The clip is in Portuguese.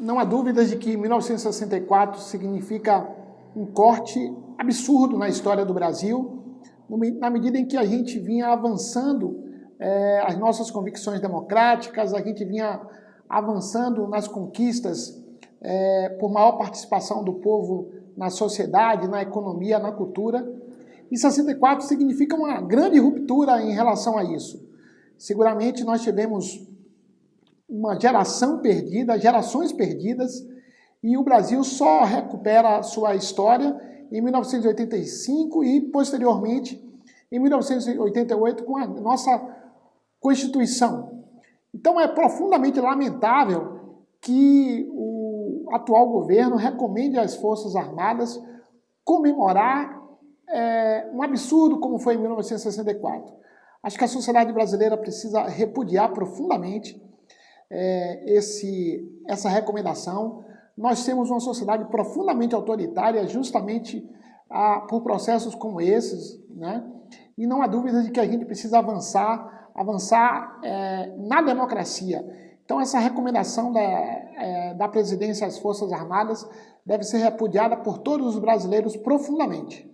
não há dúvidas de que 1964 significa um corte absurdo na história do Brasil, na medida em que a gente vinha avançando é, as nossas convicções democráticas, a gente vinha avançando nas conquistas é, por maior participação do povo na sociedade, na economia, na cultura. E 64 significa uma grande ruptura em relação a isso. Seguramente nós tivemos uma geração perdida, gerações perdidas, e o Brasil só recupera sua história em 1985 e, posteriormente, em 1988, com a nossa Constituição. Então é profundamente lamentável que o atual governo recomende às Forças Armadas comemorar é, um absurdo como foi em 1964. Acho que a sociedade brasileira precisa repudiar profundamente é, esse, essa recomendação. Nós temos uma sociedade profundamente autoritária justamente ah, por processos como esses, né? e não há dúvida de que a gente precisa avançar, avançar é, na democracia. Então essa recomendação da, é, da presidência às Forças Armadas deve ser repudiada por todos os brasileiros profundamente.